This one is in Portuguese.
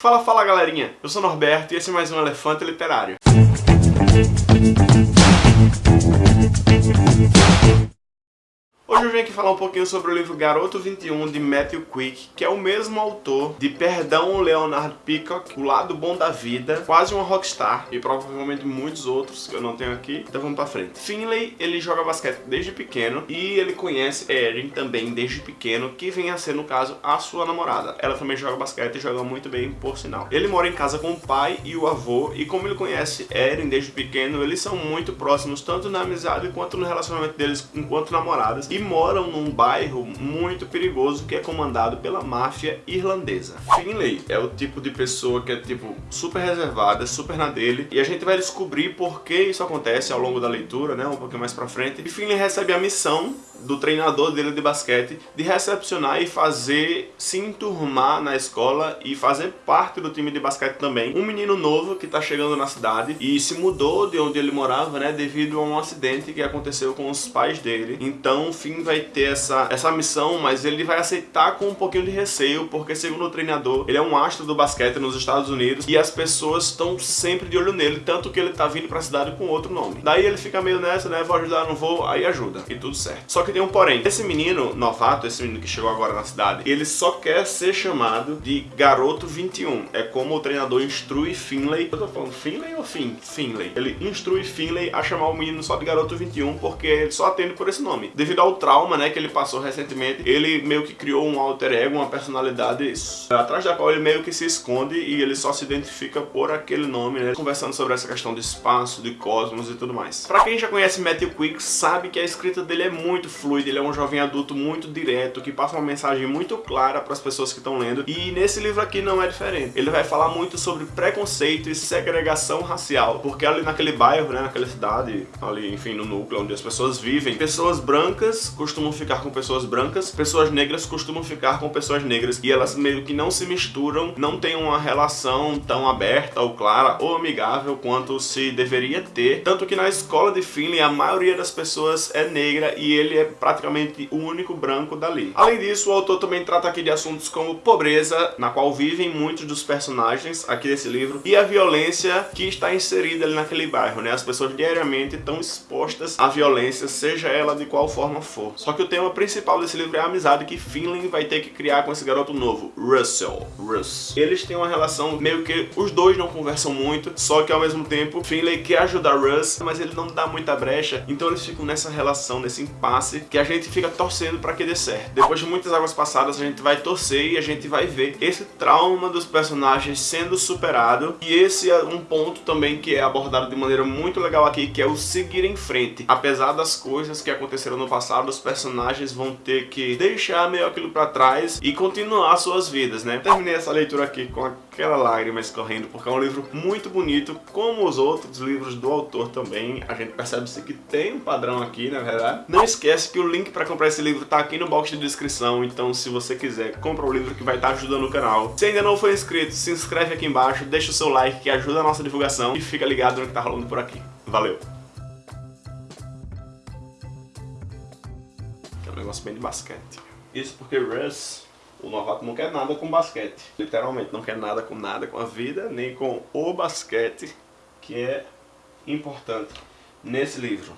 Fala, fala galerinha! Eu sou Norberto e esse é mais um Elefante Literário. Hoje eu vim aqui falar um pouquinho sobre o livro Garoto 21 de Matthew Quick, que é o mesmo autor de Perdão Leonard Peacock, O Lado Bom da Vida, Quase uma Rockstar e provavelmente muitos outros que eu não tenho aqui. Então vamos pra frente. Finley, ele joga basquete desde pequeno e ele conhece Erin também desde pequeno, que vem a ser, no caso, a sua namorada. Ela também joga basquete e joga muito bem, por sinal. Ele mora em casa com o pai e o avô e como ele conhece Erin desde pequeno, eles são muito próximos, tanto na amizade quanto no relacionamento deles enquanto namoradas. E moram num bairro muito perigoso que é comandado pela máfia irlandesa. Finley é o tipo de pessoa que é tipo super reservada, super na dele, e a gente vai descobrir por que isso acontece ao longo da leitura, né, um pouquinho mais pra frente. E Finley recebe a missão do treinador dele de basquete de recepcionar e fazer se enturmar na escola e fazer parte do time de basquete também. Um menino novo que tá chegando na cidade e se mudou de onde ele morava, né, devido a um acidente que aconteceu com os pais dele. Então, Finn vai ter essa, essa missão, mas ele vai aceitar com um pouquinho de receio, porque segundo o treinador, ele é um astro do basquete nos Estados Unidos e as pessoas estão sempre de olho nele, tanto que ele tá vindo pra cidade com outro nome. Daí ele fica meio nessa, né, vou ajudar, não vou, aí ajuda, e tudo certo. Só que tem um porém. Esse menino novato, esse menino que chegou agora na cidade, ele só quer ser chamado de Garoto 21. É como o treinador instrui Finlay. Eu tô falando Finlay ou Fin? Finlay. Ele instrui Finlay a chamar o menino só de Garoto 21 porque ele só atende por esse nome. Devido ao trauma, né, que ele passou recentemente, ele meio que criou um alter ego, uma personalidade atrás da qual ele meio que se esconde e ele só se identifica por aquele nome, né, conversando sobre essa questão de espaço, de cosmos e tudo mais. Pra quem já conhece Matthew Quick, sabe que a escrita dele é muito fluida, ele é um jovem adulto muito direto, que passa uma mensagem muito clara para as pessoas que estão lendo, e nesse livro aqui não é diferente. Ele vai falar muito sobre preconceito e segregação racial, porque ali naquele bairro, né, naquela cidade, ali, enfim, no núcleo onde as pessoas vivem, pessoas brancas costumam ficar com pessoas brancas, pessoas negras costumam ficar com pessoas negras, e elas meio que não se misturam, não tem uma relação tão aberta ou clara ou amigável quanto se deveria ter, tanto que na escola de Finley a maioria das pessoas é negra e ele é praticamente o único branco dali. Além disso, o autor também trata aqui de assuntos como pobreza, na qual vivem muitos dos personagens aqui desse livro, e a violência que está inserida ali naquele bairro, né? As pessoas diariamente estão expostas à violência, seja ela de qual forma for. Só que o tema principal desse livro é a amizade que Finley vai ter que criar com esse garoto novo, Russell. Russ. Eles têm uma relação meio que os dois não conversam muito, só que ao mesmo tempo Finley quer ajudar Russ, mas ele não dá muita brecha, então eles ficam nessa relação, nesse impasse, que a gente fica torcendo para que dê certo. Depois de muitas águas passadas, a gente vai torcer e a gente vai ver esse trauma dos personagens sendo superado, e esse é um ponto também que é abordado de maneira muito legal aqui, que é o seguir em frente. Apesar das coisas que aconteceram no passado, os personagens vão ter que deixar meio aquilo para trás e continuar suas vidas, né? Terminei essa leitura aqui com aquela lágrima escorrendo, porque é um livro muito bonito, como os outros livros do autor também. A gente percebe-se que tem um padrão aqui, na verdade. Não esquece que o link para comprar esse livro tá aqui no box de descrição, então se você quiser, compra o livro que vai estar tá ajudando o canal. Se ainda não for inscrito, se inscreve aqui embaixo, deixa o seu like que ajuda a nossa divulgação e fica ligado no que tá rolando por aqui. Valeu! É um negócio bem de basquete. Isso porque Russ o novato não quer nada com basquete. Literalmente, não quer nada com nada com a vida, nem com o basquete, que é importante nesse livro.